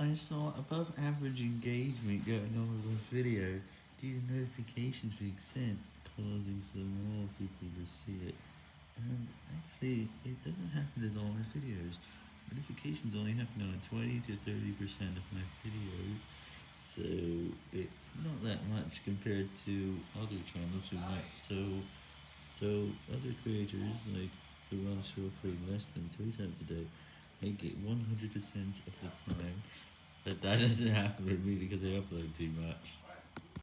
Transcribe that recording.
I saw above average engagement going on with my video due to notifications being sent, causing some more people to see it. And actually, it doesn't happen in all my videos. Notifications only happen on 20 to 30% of my videos, so it's not that much compared to other channels who might so so other creators like the ones who upload less than three times a day make it 100% of the time, but that doesn't happen with me because I upload too much.